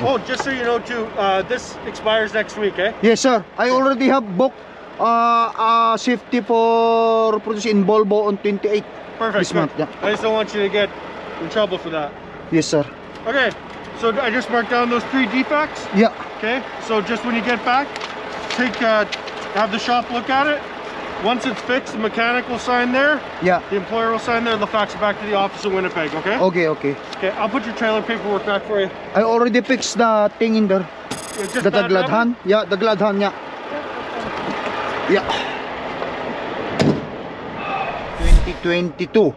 Oh, just so you know too, uh, this expires next week, eh? Yes, sir. I already have booked uh, uh, safety for produce in Volvo on 28 Perfect. this good. month. Yeah. I just don't want you to get in trouble for that. Yes, sir. Okay, so I just marked down those three defects. Yeah. Okay, so just when you get back, take uh, have the shop look at it. Once it's fixed, the mechanic will sign there. Yeah. The employer will sign there. They'll fax it back to the office in Winnipeg. Okay. Okay, okay. Okay, I'll put your trailer paperwork back for you. I already fixed the thing in there. Just The bad weather? tagladhan. Yeah, the tagladhan, yeah. Yeah. 2022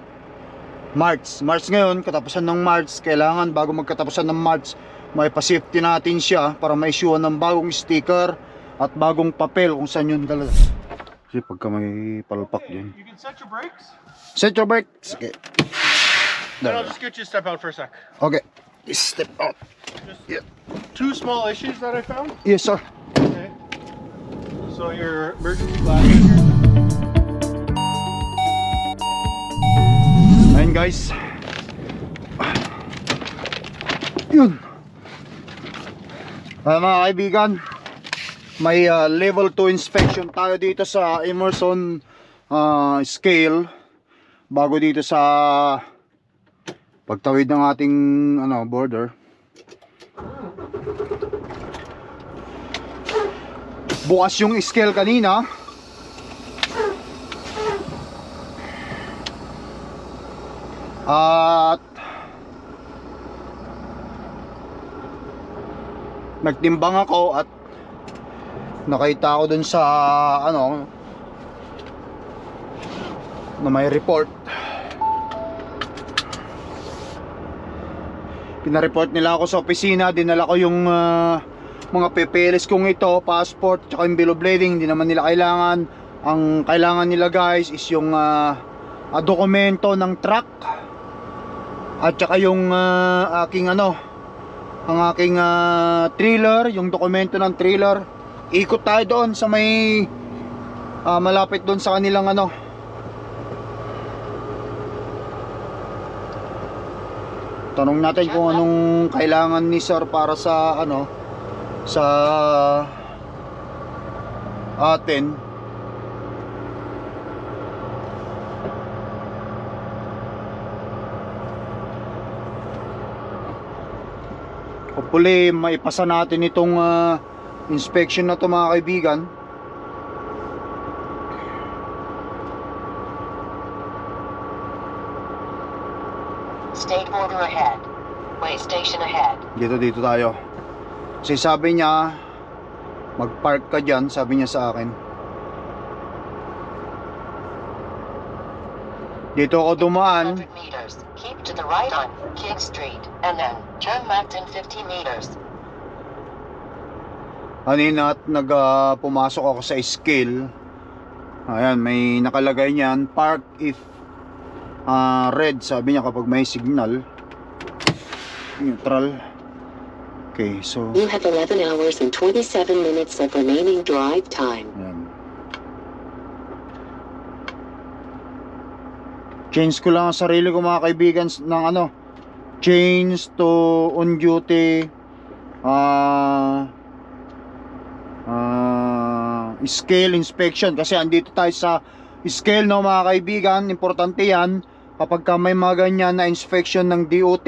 March. March ngayon, katapusan ng March. Kailangan bago magkatapusan ng March, may pa-safety natin siya para ma-issue ng bagong sticker at bagong papel kung saan yun talaga. Kasi pagka may palpak yun. you can set your brakes. Set your brakes. Okay. Then I'll just get you to step out for a sec. Okay. Step out. Just Yeah. two small issues that I found. Yes, sir. Okay. So your emergency glasses here. Ayun guys. Yun. Ah, mga kaibigan, may ah, level 2 inspection tayo dito sa Emerson ah, scale bago dito sa pagtawid ng ating ano border. Bukas yung scale kanina. At nagtimbang ako at nakita ko dun sa ano na may report. Pinareport nila ako sa opisina. Dinala ko yung ah, mga papeles kong ito passport tsaka yung bill of lading. Hindi naman nila kailangan. Ang kailangan nila guys is yung ah, ah, dokumento ng truck. At saka yung ah, aking ano ang aking ah, trailer yung dokumento ng trailer ikot tayo doon sa may ah, malapit doon sa kanilang ano. Tanong natin kung anong kailangan ni sir para sa ano sa atin. Hopefully maipasa natin itong ah, inspection na to mga kaibigan. State border ahead. Way station ahead. Dito dito tayo. Kasi sabi niya mag-park ka diyan, sabi niya sa akin. Dito ako dumaan. 100 meters. Keep to the right on King Street. And then turn left in 50 meters. Kanina at nag ah, pumasok ako sa scale. Ayan, may nakalagay niyan, park if ah, red, sabi niya kapag may signal. Neutral. Okay, so You have 11 hours and 27 minutes of remaining drive time. Ayan. Change ko lang ang sarili ko mga kaibigan ng ano change to on duty ah ah, scale inspection kasi andito tayo sa scale no mga kaibigan. Importante yan. Kapag ka may mga ganyan na inspection ng DOT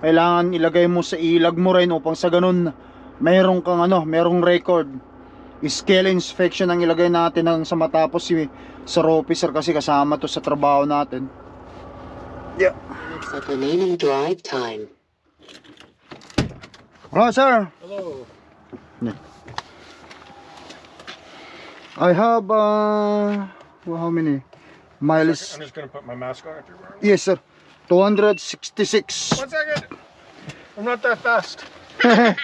kailangan ilagay mo sa ilag mo rin upang sa ganun mayroong kang ano mayroong record. Scale inspection ang ilagay natin ng sa matapos si sir officer kasi kasama to sa trabaho natin. Yeah. Minutes of remaining drive time. hello sir. Hello. I have uh well, how many miles I'm just gonna put my mask on if you're wearing. yes sir 266 One second. I'm not that fast. I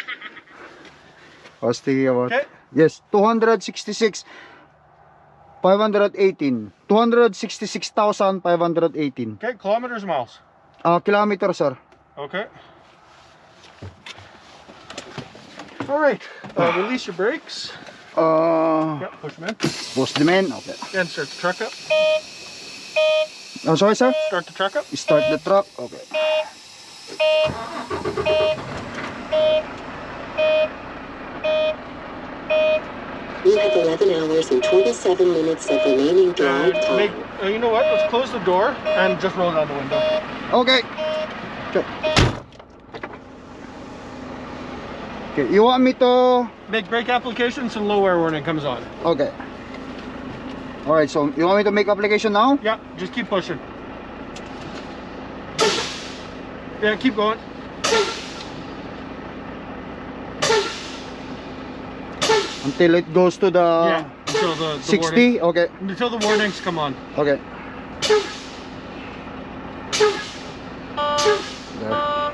was thinking about Okay. yes 266 518 266,518 Okay. Kilometers, miles. uh, kilometer sir Okay. All right. Uh, release your brakes. Uh, push them in. Push them in, okay. Then start the truck up. I'm sorry, sir? Start the truck up. You start the truck, okay. You have 11 hours and 27 minutes of remaining uh, drive time. Make, uh, you know what? Let's close the door and just roll down the window. Okay. Sure. Okay, you want me to Make brake application so low air warning comes on. Okay. Alright, so you want me to make application now? Yeah, just keep pushing. Yeah, keep going. Until it goes to the yeah, until the, the 60? Okay. until the warnings come on. Okay.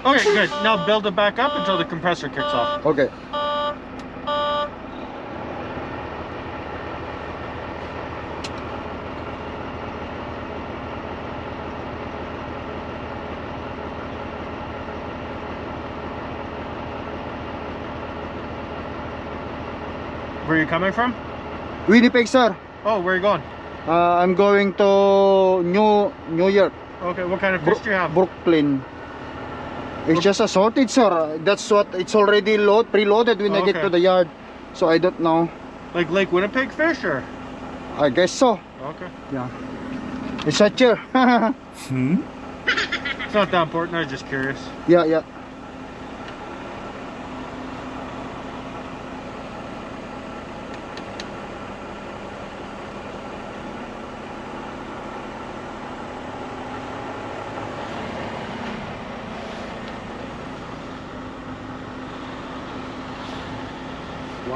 Okay, good. Now build it back up until the compressor kicks off. Okay. Where are you coming from? Winnipeg, sir. Oh, where are you going? Uh, I'm going to New New York, Okay, what kind of fish do you have? Brooklyn. It's just a sorted, sir. That's what it's already load preloaded when I get to the yard. So I don't know. Like Lake Winnipeg fish or? I guess so. Okay. Yeah. It's a chair. Hmm? It's not that important, I was just curious. yeah, yeah.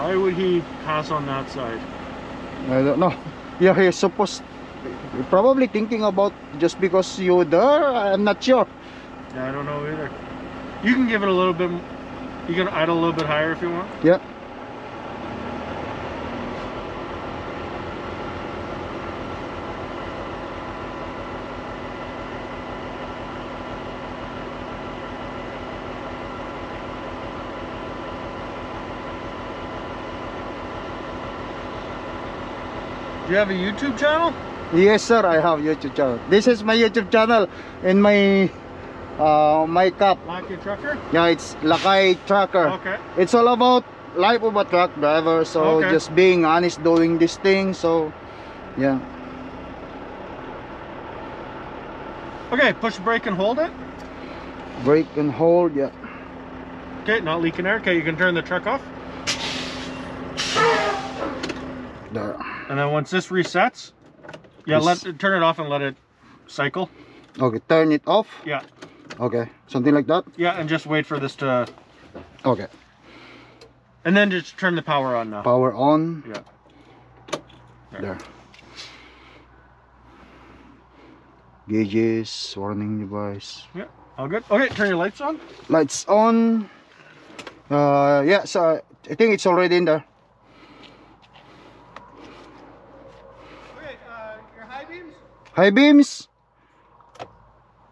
Why would he pass on that side? I don't know. Yeah, he's supposed probably thinking about just because you're there. I'm not sure. Yeah, I don't know either. You can give it a little bit, you can idle a little bit higher if you want. Yeah. Do you have a YouTube channel? Yes, sir. I have YouTube channel. This is my YouTube channel and my uh my cup. Lucky Trucker? Yeah, it's Lakay Tracker. Okay. It's all about life of a truck driver. So Okay. just being honest, doing this thing. So yeah. Okay, push brake and hold it. Brake and hold. Yeah. Okay, not leaking air. Okay, you can turn the truck off. There. And then once this resets, yeah, This- let turn it off and let it cycle. Okay. Turn it off. Yeah, Okay. Something like that. yeah, and just wait for this to, Okay. and then just turn the power on now. Power on. Yeah. There. Gauges, warning device. Yeah, all good. Okay, turn your lights on. Lights on. Uh, yeah, so I think it's already in there. High beams,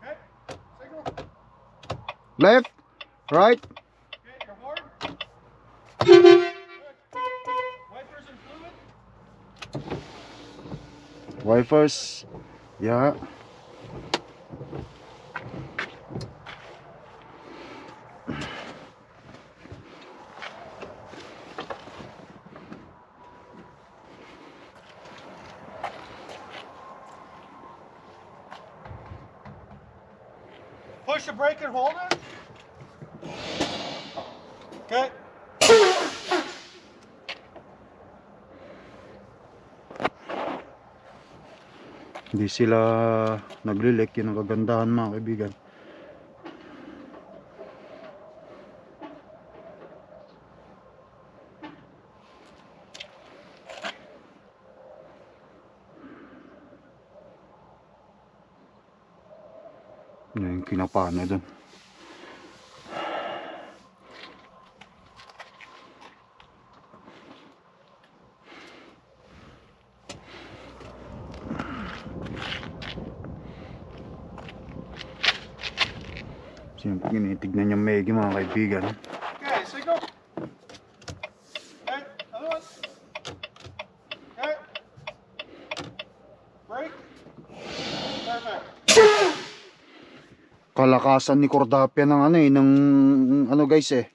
Okay, signal. left, right. Okay, your horn. Good. Wipers and fluid. Wipers. Yeah. Push the brake and hold it. Okay. Hindi sila naglilek. Yun ang kagandahan mga kaibigan. Yung kinapana dun. Siyempre tinitignan niya Meggy mga kaibigan. Okay, signal. Okay, other one. Okay. Brake. Perfect. kalakasan ni Cordapia ng ano eh ng ano guys eh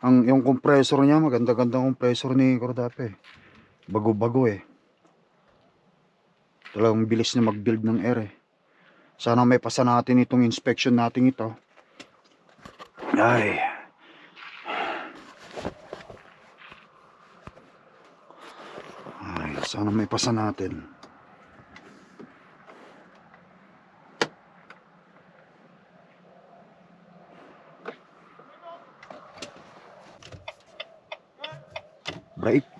ang yung compressor niya maganda-gandang compressor ni Cordapia eh. bago-bago eh. Talagang bilis na mag-build ng air eh. Sana may pasa natin itong inspection natin ito. Ay. Ay, sana may pasa natin. Break.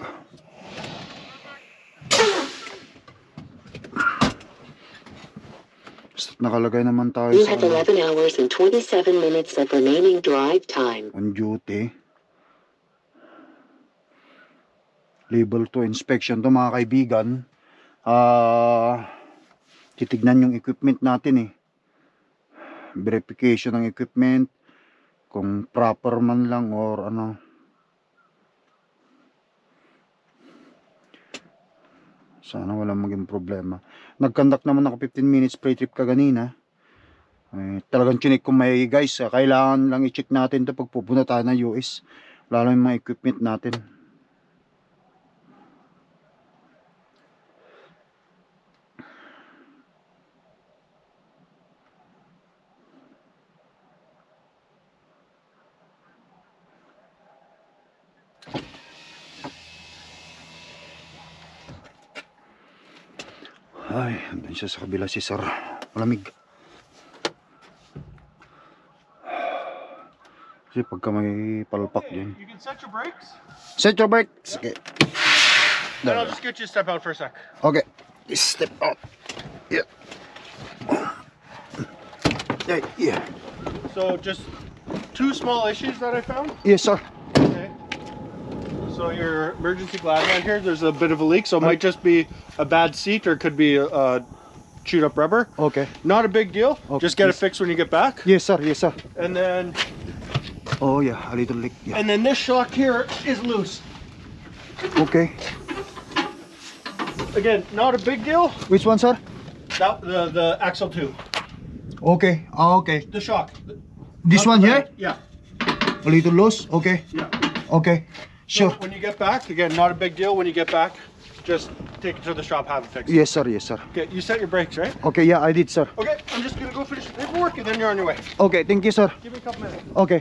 Basta nakalagay naman tayo You sa have ano, 11 hours and 27 minutes of remaining drive time. on duty. Label to inspection to mga kaibigan. Ah, titignan yung equipment natin eh. Verification ng equipment kung proper man lang or ano. Sana walang maging problema. Nag-conduct naman ako 15 minutes pre-trip kaganina. Eh, talagang chinik ko may guys, ah, kailangan lang i-check natin to pag pupunta tayo ng US. Lalo yung mga equipment natin. Siya sa kabila si Sir. Malamig. Kasi pagka may palpak din. You can set your brakes. Set your brakes. Okay. I'll just get you to step out for a sec. Okay. Step out. Yeah. Yeah, yeah. So just two small issues that I found. Yes, sir. Okay. So your emergency glad hand here, there's a bit of a leak, so it might just be a bad seat or it could be uh, chewed up rubber. Okay. Not a big deal. Okay, Just get it fixed when you get back. Yes, sir. Yes, sir. And then Oh, yeah. A little leak. Yeah. and then this shock here is loose. Okay. Again, not a big deal. Which one, sir? That the the axle two, Okay. Ah, okay. the shock. This Not one here? Yeah. A little loose? Okay. Yeah. Okay. So Sure. when you get back, again, not a big deal. When you get back, just take it to the shop, have it fixed. Yes, sir. Yes, sir. Okay, you set your brakes, right? Okay, yeah, I did, sir. Okay, I'm just gonna go finish the paperwork and then you're on your way. Okay, thank you, sir. Give me a couple minutes. Okay.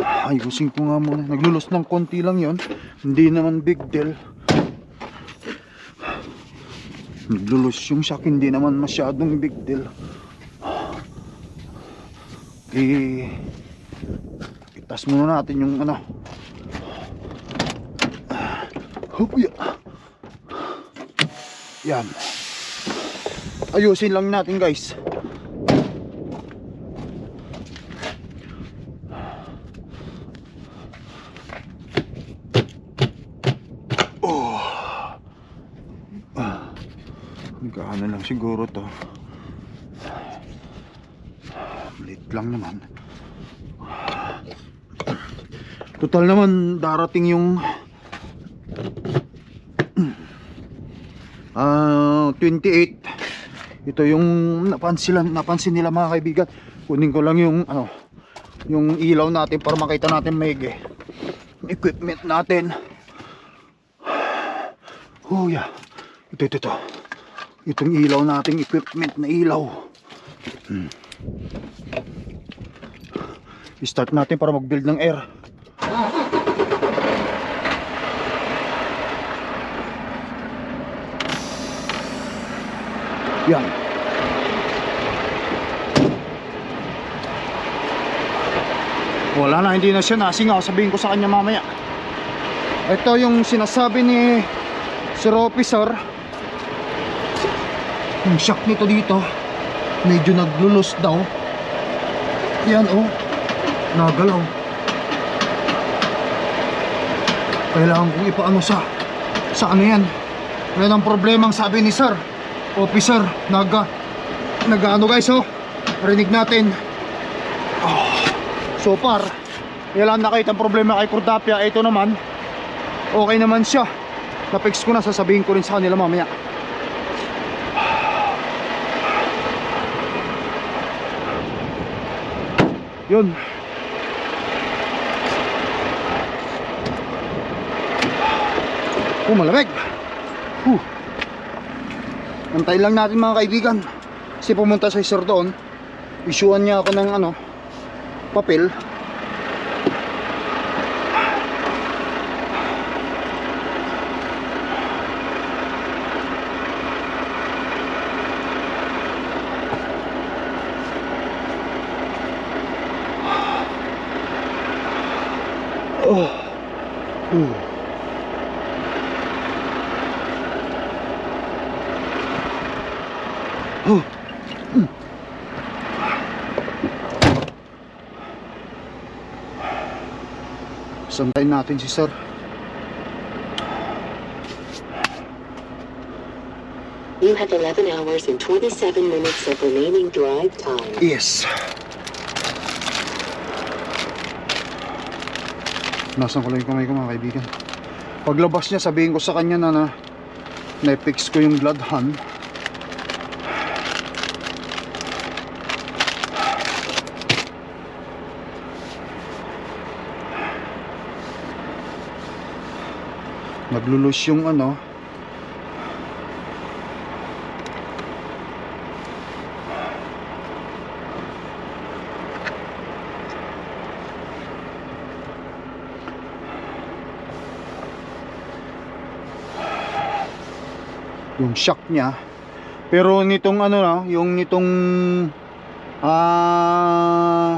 Ayusin ko nga muna. Naglulos ng konti lang yon. Hindi naman big deal. Naglulos yung shock. Hindi naman masyadong big deal. Eh, itas muna natin yung ano. Hup, ya. Yan. Ayusin lang natin guys. Nagkaano lang siguro to. Malit lang naman. Total naman darating yung ah 28. Ito yung napansin, napansin nila mga kaibigan. Kunin ko lang yung ano yung ilaw natin para makita natin maigi. Equipment natin. Oh yeah. Ito, ito, ito. Itong ilaw nating equipment na ilaw. Hmm. I-start natin para mag-build ng air. Yan. Wala na, hindi na siya. Nasingaw. Sabihin ko sa kanya mamaya. Ito yung sinasabi ni Sir Officer. Yung shock nito dito medyo naglulus daw. Yan oh. Nagalaw. Kailangan kong ipaano sa sa ano yan? Yan ang problema ang sabi ni sir officer naga nagaano guys oh? Rinig natin. Oh, so far wala nakita ang problema kay Cordapia ito naman okay naman siya. Na-fix ko na sasabihin ko rin sa kanila mamaya. Yun. Oh, malamig. Antayin lang natin mga kaibigan. Kasi pumunta sa sir doon. Isyuan niya ako ng ano, papel. Oh. Uh. Oh. Mm. Santayin natin si sir. You have 11 hours and 27 minutes of remaining drive time. Yes. Nasaan ko lang yung kamay ko mga kaibigan. Paglabas niya, sabihin ko sa kanya na na na-fix ko yung blood hand. Naglulus yung ano, yung shock niya. Pero nitong ano na yung nitong ah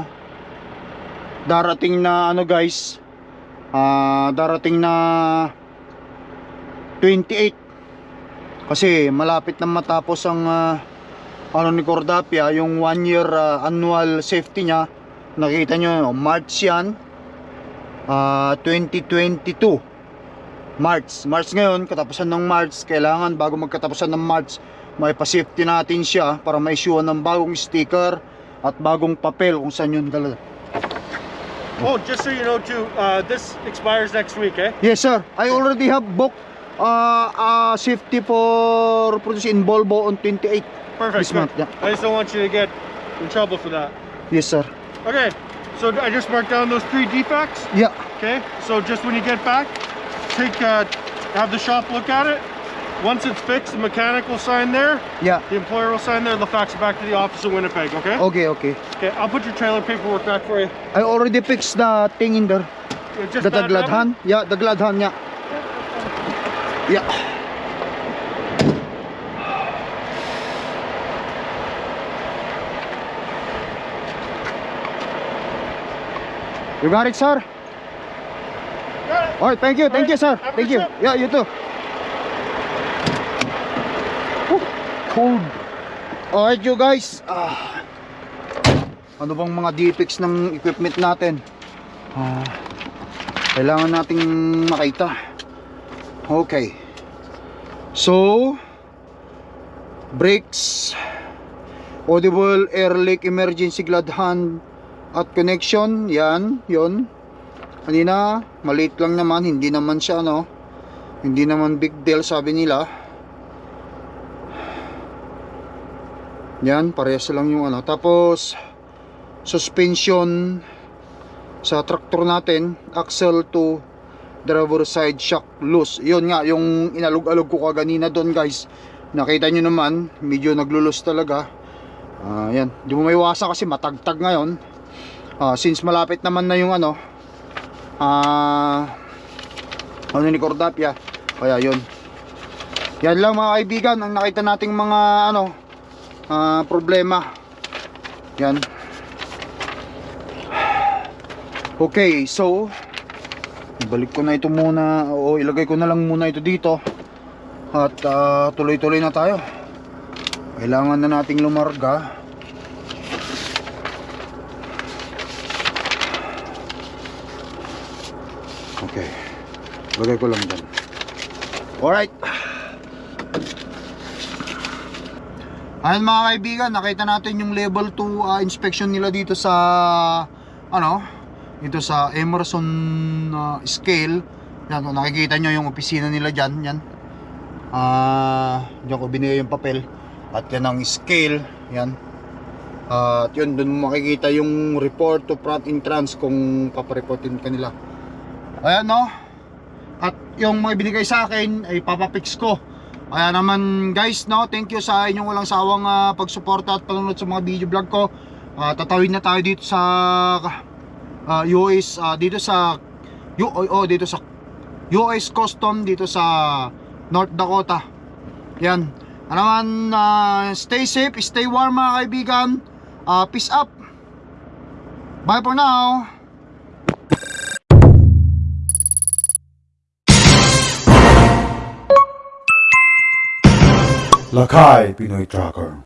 darating na ano guys. Ah darating na 28 kasi malapit na matapos ang ah, ano ni Cordapia yung one year ah, annual safety niya nakita nyo no? March yan ah 2022 March. March ngayon, katapusan ng March, kailangan bago magkatapusan ng March, may pa-safety natin siya para ma-issue ng bagong sticker at bagong papel kung saan yun dala. Oh, just so you know too, uh, this expires next week, eh? Yes sir, I already have booked uh, uh, safety for produce in Volvo on 28 Perfect. this month. Yeah. I just don't want you to get in trouble for that. Yes sir. Okay, so I just marked down those three defects. Yeah. Okay, so just when you get back, take uh, have the shop look at it. Once it's fixed, the mechanic will sign there. Yeah. The employer will sign there. They'll fax it back to the office in Winnipeg. Okay. Okay, okay. Okay. I'll put your trailer paperwork back for you. I already fixed the thing in there. Yeah, Just The, the that- glad hand. Yeah, the glad hand. Yeah. Yeah. You got it, sir? Got it. Alright, thank you, thank you, sir. Have Thank you. trip. Yeah, you too. Whew, cold. Alright, you guys. Ah. Ano bang mga defects ng equipment natin? Ah, kailangan nating makita. Okay. So, brakes, audible air leak emergency glad hand at connection, yan, yon. Kanina, maliit lang naman, hindi naman siya ano, hindi naman big deal sabi nila. Yan, parehas lang yung ano. Tapos, suspension sa traktor natin, axle to driver side shock loose. Yun nga, yung inalog-alog ko kaganina doon guys. Nakita nyo naman, medyo naglulus talaga. Ah, yan, di mo may iwasan kasi matagtag ngayon. Ah, since malapit naman na yung ano, ah, ano ni Cordapia. Kaya yun. Yan lang mga kaibigan, ang nakita nating mga ano, ah, problema. Yan. Okay, so ibalik ko na ito muna o ilagay ko na lang muna ito dito at ah, tuloy-tuloy na tayo. Kailangan na nating lumarga. Okay. Lagay ko lang dyan. Alright. Ayan mga kaibigan, nakita natin yung level 2 ah, inspection nila dito sa ano, dito sa Emerson ah, scale. Yan, kung nakikita nyo yung opisina nila dyan, yan. Ah, diyan ko binigay yung papel. At yan ang scale, yan. Ah, at yun, dun makikita yung report to front entrance kung papareportin kanila. Ayan no. at yung mga binigay sa akin ay papapix ko. Kaya naman guys, no, thank you sa inyong walang sawang ah, pagsuporta at panonood sa mga video vlog ko. Ah, tatawid na tayo dito sa ah, US ah, dito sa U oh, oh, dito sa US Custom dito sa North Dakota. Yan. Ano naman, ah, stay safe, stay warm mga kaibigan. Ah, peace up. Bye for now. Lakay Pinoy Tracker